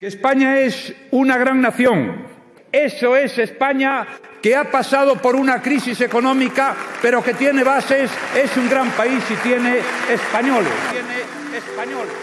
España es una gran nación. Eso es España que ha pasado por una crisis económica, pero que tiene bases, es un gran país y tiene españoles. Tiene españoles.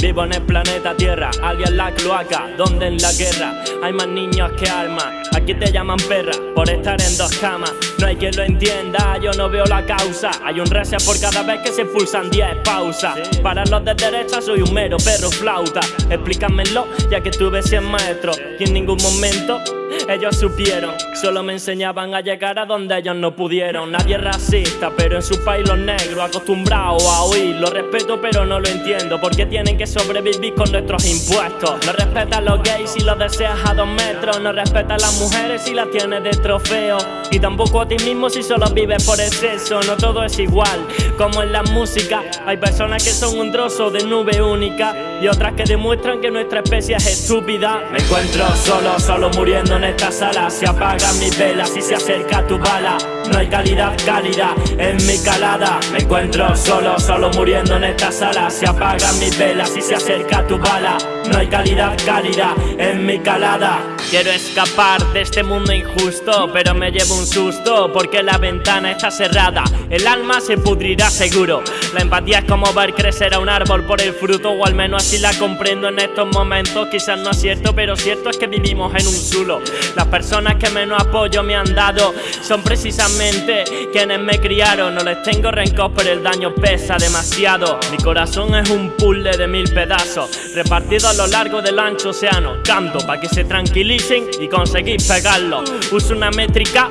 Vivo en el planeta Tierra, alguien la cloaca, donde en la guerra hay más niños que armas. Aquí te llaman perra por estar en dos camas. No hay quien lo entienda, yo no veo la causa. Hay un reset por cada vez que se expulsan 10 pausas. Para los de derecha soy un mero perro flauta. Explícamelo, ya que tuve 100 maestros y en ningún momento ellos supieron, solo me enseñaban a llegar a donde ellos no pudieron. Nadie es racista, pero en su país los negros, acostumbrados a oír. Lo respeto, pero no lo entiendo. ¿Por qué tienen que sobrevivir con nuestros impuestos? No respetan los gays si los deseas a dos metros. No respetan a las mujeres si las tienes de trofeo. Y tampoco a ti mismo si solo vives por el sexo. No todo es igual, como en la música. Hay personas que son un trozo de nube única y otras que demuestran que nuestra especie es estúpida. Me encuentro solo, solo muriendo en esta sala. Se apagan mis velas y se acerca tu bala. No hay calidad cálida en mi calada. Me encuentro solo, solo muriendo en esta sala. Se apagan mis velas y se acerca tu bala. No hay calidad cálida en mi calada. Quiero escapar de este mundo injusto, pero me llevo un susto porque la ventana está cerrada. El alma se pudrirá seguro. La empatía es como ver crecer a un árbol por el fruto, o al menos así la comprendo en estos momentos. Quizás no es cierto, pero cierto es que vivimos en un zulo. Las personas que menos apoyo me han dado son precisamente quienes me criaron. No les tengo rencor, pero el daño pesa demasiado. Mi corazón es un puzzle de mil pedazos, repartido a lo largo del ancho océano. Canto para que se tranquilicen y conseguir pegarlo. Uso una métrica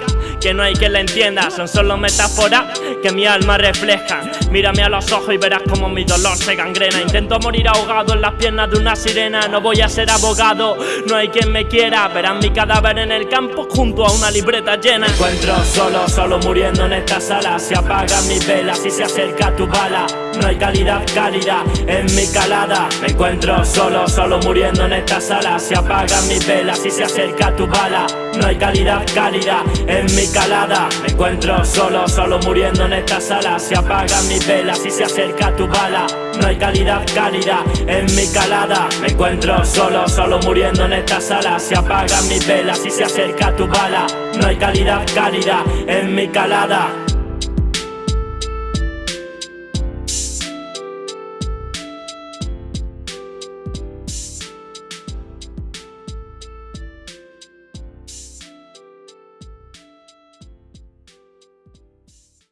que no hay que la entienda, son solo metáforas que mi alma refleja. Mírame a los ojos y verás como mi dolor se gangrena. Intento morir ahogado en las piernas de una sirena. No voy a ser abogado, no hay quien me quiera. Verán mi cadáver en el campo junto a una libreta llena. Me encuentro solo, solo muriendo en esta sala. Se apagan mis velas y se acerca tu bala. No hay calidad cálida en mi calada. Me encuentro solo, solo muriendo en esta sala. Se apagan mis velas y se acerca tu bala. No hay calidad cálida en mi calada. Me encuentro solo, solo muriendo en esta sala. Se apagan mis velas y se acerca tu bala. No hay calidad cálida en mi calada. Me encuentro solo, solo muriendo en esta sala. Se apagan mis velas y se acerca tu bala. No hay calidad cálida en mi calada.